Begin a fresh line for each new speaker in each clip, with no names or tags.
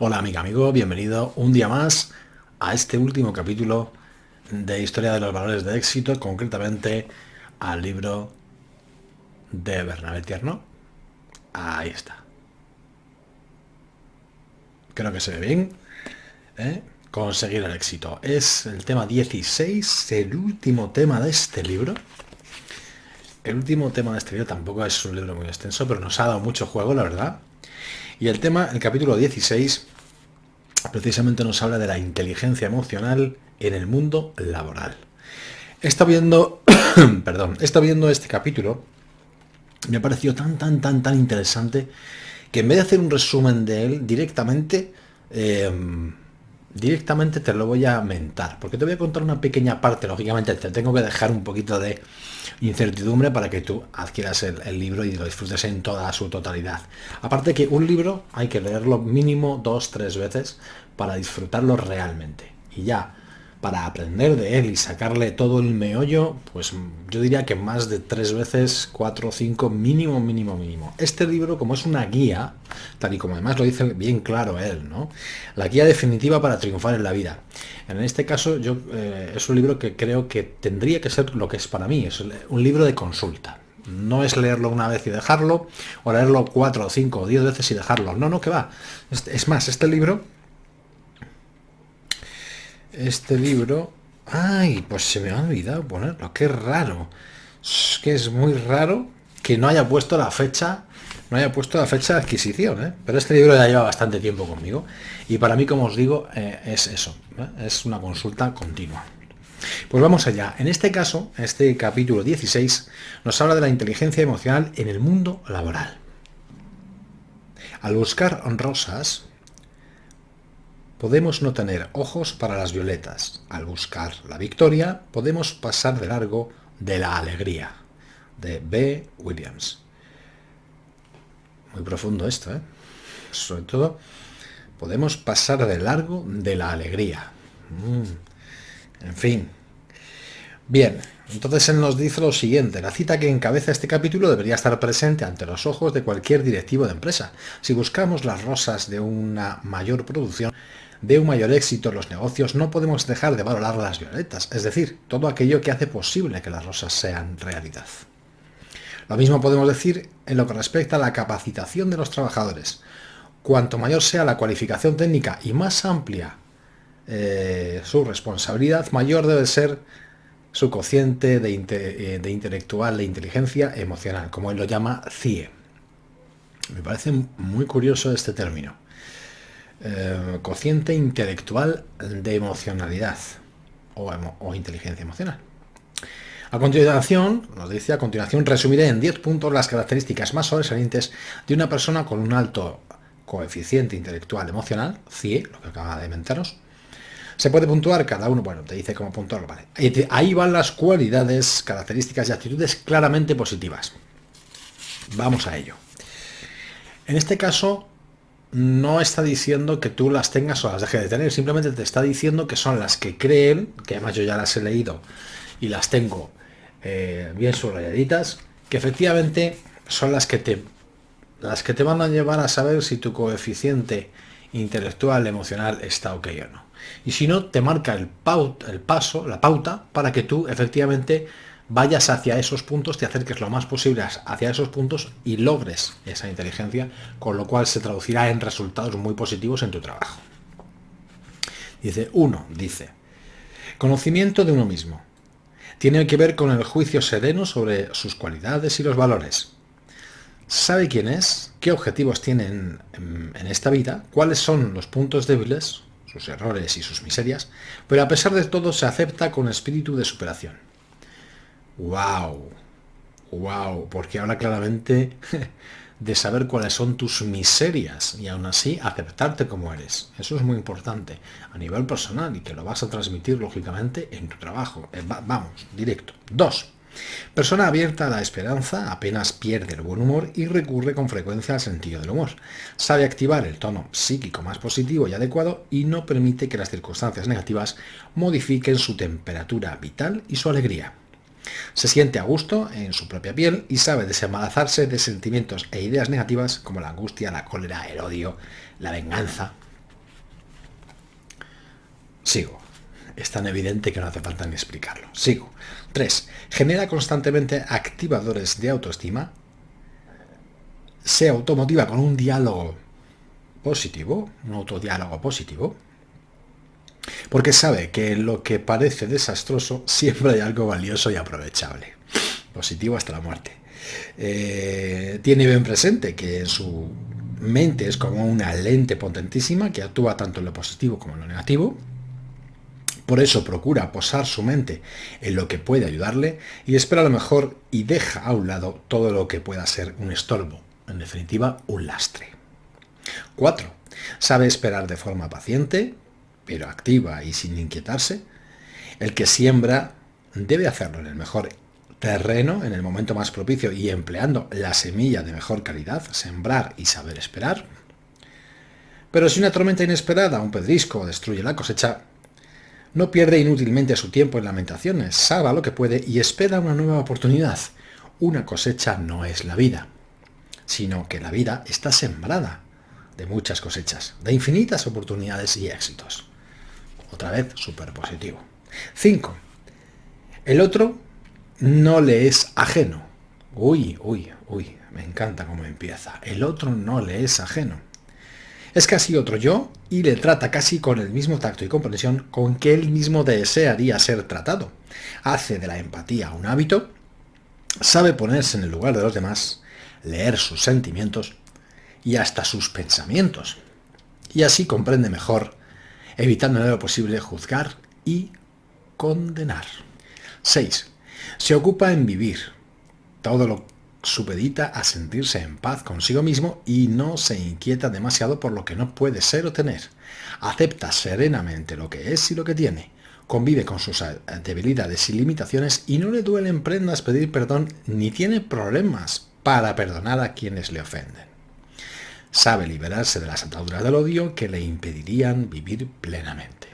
Hola amiga, amigo, bienvenido un día más a este último capítulo de Historia de los Valores de Éxito, concretamente al libro de Bernabé Tierno. Ahí está. Creo que se ve bien. ¿eh? Conseguir el éxito. Es el tema 16, el último tema de este libro. El último tema de este libro tampoco es un libro muy extenso, pero nos ha dado mucho juego, la verdad. Y el tema, el capítulo 16, precisamente nos habla de la inteligencia emocional en el mundo laboral. Estado viendo, perdón, viendo este capítulo, me ha parecido tan, tan, tan, tan interesante, que en vez de hacer un resumen de él directamente, eh, directamente te lo voy a mentar, porque te voy a contar una pequeña parte, lógicamente te tengo que dejar un poquito de incertidumbre para que tú adquieras el, libro y lo disfrutes en toda su totalidad. Aparte que un libro hay que leerlo mínimo dos, tres veces para disfrutarlo realmente. Y ya, para aprender de él y sacarle todo el meollo, pues yo diría que más de tres veces, cuatro o cinco, mínimo, mínimo, mínimo. Este libro, como es una guía, tal y como además lo dice bien claro él, ¿no? La guía definitiva para triunfar en la vida. En este caso, yo eh, es un libro que creo que tendría que ser lo que es para mí, es un libro de consulta. No es leerlo una vez y dejarlo, o leerlo cuatro, cinco o diez veces y dejarlo. No, no, que va. Es más, este libro este libro... ¡Ay! Pues se me ha olvidado ponerlo. ¡Qué raro! Es que es muy raro que no haya puesto la fecha no haya puesto la fecha de adquisición, ¿eh? pero este libro ya lleva bastante tiempo conmigo y para mí, como os digo, eh, es eso, ¿eh? es una consulta continua. Pues vamos allá. En este caso, este capítulo 16, nos habla de la inteligencia emocional en el mundo laboral. Al buscar rosas, podemos no tener ojos para las violetas. Al buscar la victoria, podemos pasar de largo de la alegría. De B. Williams. Muy profundo esto, ¿eh? Sobre todo, podemos pasar de largo de la alegría. Mm. En fin. Bien, entonces él nos dice lo siguiente, la cita que encabeza este capítulo debería estar presente ante los ojos de cualquier directivo de empresa. Si buscamos las rosas de una mayor producción, de un mayor éxito en los negocios, no podemos dejar de valorar las violetas, es decir, todo aquello que hace posible que las rosas sean realidad. Lo mismo podemos decir en lo que respecta a la capacitación de los trabajadores. Cuanto mayor sea la cualificación técnica y más amplia eh, su responsabilidad, mayor debe ser su cociente de, eh, de intelectual, de inteligencia emocional, como él lo llama CIE. Me parece muy curioso este término. Eh, cociente intelectual de emocionalidad o, inteligencia emocional. A continuación, nos dice, a continuación resumiré en 10 puntos las características más sobresalientes de una persona con un alto coeficiente intelectual emocional, CIE, lo que acaba de mentaros. Se puede puntuar cada uno, bueno, te dice cómo puntuarlo, vale. Ahí van las cualidades, características y actitudes claramente positivas. Vamos a ello. En este caso, no está diciendo que tú las tengas o las dejes de tener, simplemente te está diciendo que son las que creen, que además yo ya las he leído y las tengo eh, bien subrayaditas, que efectivamente son las que te las que te van a llevar a saber si tu coeficiente intelectual, emocional está ok o no. Y si no, te marca el, el paso, la pauta, para que tú efectivamente vayas hacia esos puntos, te acerques lo más posible hacia esos puntos y logres esa inteligencia, con lo cual se traducirá en resultados muy positivos en tu trabajo. Dice, uno, dice, conocimiento de uno mismo. Tiene que ver con el juicio sereno sobre sus cualidades y los valores. Sabe quién es, qué objetivos tiene en, en esta vida, cuáles son los puntos débiles, sus errores y sus miserias, pero a pesar de todo se acepta con espíritu de superación wow, wow, porque habla claramente de saber cuáles son tus miserias y aún así aceptarte como eres. Eso es muy importante a nivel personal y que lo vas a transmitir lógicamente en tu trabajo. Eh, vamos, directo. Dos. Persona abierta a la esperanza, apenas pierde el buen humor y recurre con frecuencia al sentido del humor. Sabe activar el tono psíquico más positivo y adecuado y no permite que las circunstancias negativas modifiquen su temperatura vital y su alegría. Se siente a gusto en su propia piel y sabe desembarazarse de sentimientos e ideas negativas como la angustia, la cólera, el odio, la venganza. Sigo. Es tan evidente que no hace falta ni explicarlo. Sigo. 3. Genera constantemente activadores de autoestima. Se automotiva con un diálogo positivo, un autodiálogo positivo, porque sabe que en lo que parece desastroso siempre hay algo valioso y aprovechable. Positivo hasta la muerte. Eh, tiene bien presente que en su mente es como una lente potentísima que actúa tanto en lo positivo como en lo negativo. Por eso procura posar su mente en lo que puede ayudarle y espera lo mejor y deja a un lado todo lo que pueda ser un estorbo, en definitiva un lastre. 4. Sabe esperar de forma paciente, pero activa y sin inquietarse. El que siembra debe hacerlo en el mejor terreno, en el momento más propicio y empleando la semilla de mejor calidad, sembrar y saber esperar. Pero si una tormenta inesperada, un pedrisco, destruye la cosecha, no pierde inútilmente su tiempo en lamentaciones, sabe lo que puede y espera una nueva oportunidad. Una cosecha no es la vida, sino que la vida está sembrada de muchas cosechas, de infinitas oportunidades y éxitos. Otra vez, súper positivo. 5. El otro no le es ajeno. Uy, uy, uy, me encanta cómo empieza. El otro no le es ajeno. Es casi otro yo y le trata casi con el mismo tacto y comprensión con que él mismo desearía ser tratado. Hace de la empatía un hábito, sabe ponerse en el lugar de los demás, leer sus sentimientos y hasta sus pensamientos. Y así comprende mejor evitando en lo posible juzgar y condenar. 6. Se ocupa en vivir. Todo lo supedita a sentirse en paz consigo mismo y no se inquieta demasiado por lo que no puede ser o tener. Acepta serenamente lo que es y lo que tiene. Convive con sus debilidades y limitaciones y no le duelen prendas pedir perdón ni tiene problemas para perdonar a quienes le ofenden sabe liberarse de las ataduras del odio que le impedirían vivir plenamente.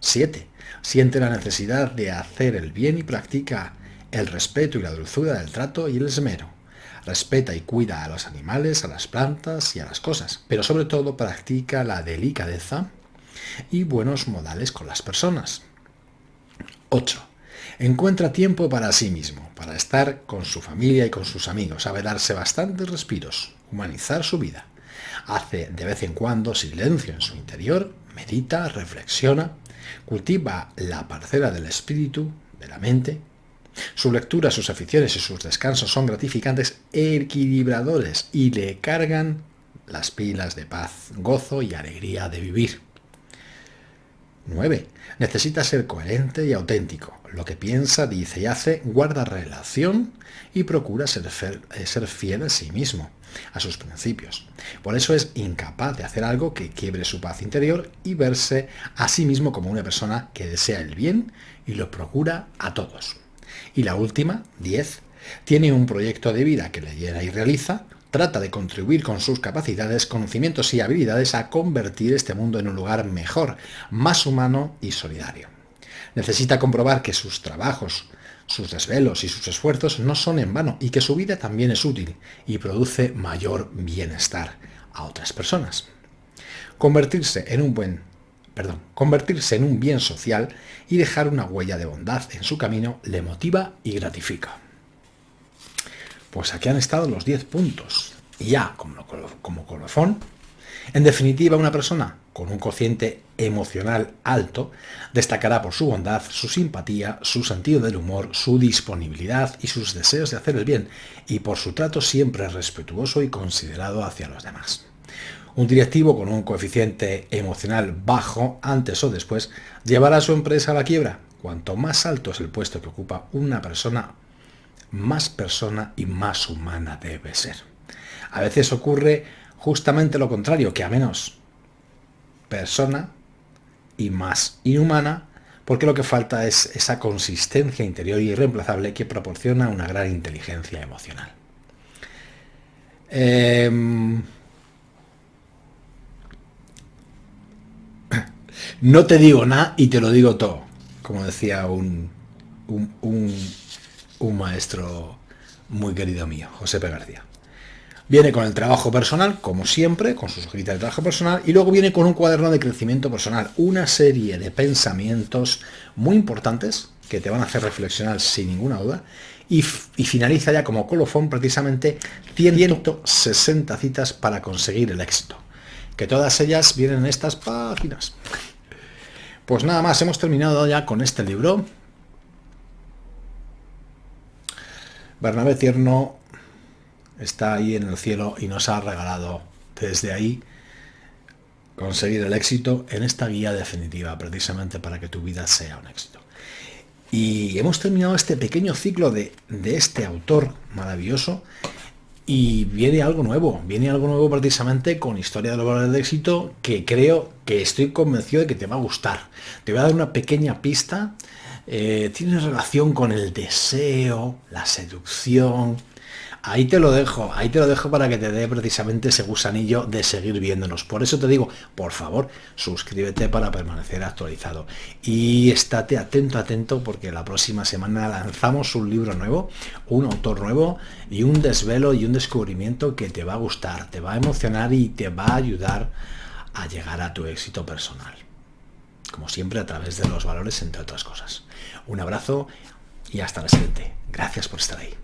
7. Siente la necesidad de hacer el bien y practica el respeto y la dulzura del trato y el esmero. Respeta y cuida a los animales, a las plantas y a las cosas, pero sobre todo practica la delicadeza y buenos modales con las personas. 8. Encuentra tiempo para sí mismo, para estar con su familia y con sus amigos, sabe darse bastantes respiros, humanizar su vida. Hace de vez en cuando silencio en su interior, medita, reflexiona, cultiva la parcela del espíritu, de la mente. Su lectura, sus aficiones y sus descansos son gratificantes, equilibradores y le cargan las pilas de paz, gozo y alegría de vivir. 9. Necesita ser coherente y auténtico. Lo que piensa, dice y hace guarda relación y procura ser, eh, ser fiel a sí mismo, a sus principios. Por eso es incapaz de hacer algo que quiebre su paz interior y verse a sí mismo como una persona que desea el bien y lo procura a todos. Y la última, 10, tiene un proyecto de vida que le llena y realiza, trata de contribuir con sus capacidades, conocimientos y habilidades a convertir este mundo en un lugar mejor, más humano y solidario. Necesita comprobar que sus trabajos, sus desvelos y sus esfuerzos no son en vano y que su vida también es útil y produce mayor bienestar a otras personas. Convertirse en un buen perdón, convertirse en un bien social y dejar una huella de bondad en su camino le motiva y gratifica. Pues aquí han estado los 10 puntos. Y ya, como, como colofón, en definitiva, una persona con un cociente emocional alto destacará por su bondad, su simpatía, su sentido del humor, su disponibilidad y sus deseos de hacer el bien, y por su trato siempre respetuoso y considerado hacia los demás. Un directivo con un coeficiente emocional bajo, antes o después, llevará a su empresa a la quiebra. Cuanto más alto es el puesto que ocupa una persona, más persona y más humana debe ser. A veces ocurre justamente lo contrario, que a menos persona y más inhumana, porque lo que falta es esa consistencia interior irreemplazable que proporciona una gran inteligencia emocional. Em, no te digo nada y te lo digo todo, como decía un, un maestro muy querido mío, José P. García. Viene con el trabajo personal, como siempre, con sus hojitas de trabajo personal, y luego viene con un cuaderno de crecimiento personal, una serie de pensamientos muy importantes que te van a hacer reflexionar sin ninguna duda, y, finaliza ya como colofón precisamente 160 citas para conseguir el éxito, que todas ellas vienen en estas páginas. Pues nada más, hemos terminado ya con este libro. Bernabé Tierno está ahí en el cielo y nos ha regalado desde ahí conseguir el éxito en esta guía definitiva, precisamente para que tu vida sea un éxito. Y hemos terminado este pequeño ciclo de, de este autor maravilloso y viene algo nuevo, viene algo nuevo precisamente con Historia de los Valores de Éxito que creo que estoy convencido de que te va a gustar. Te voy a dar una pequeña pista, eh, tiene relación con el deseo, la seducción, Ahí te lo dejo, ahí te lo dejo para que te dé precisamente ese gusanillo de seguir viéndonos. Por eso te digo, por favor, suscríbete para permanecer actualizado. Y estate atento, atento, porque la próxima semana lanzamos un libro nuevo, un autor nuevo y un desvelo y un descubrimiento que te va a gustar, te va a emocionar y te va a ayudar a llegar a tu éxito personal. Como siempre, a través de los valores, entre otras cosas. Un abrazo y hasta la siguiente. Gracias por estar ahí.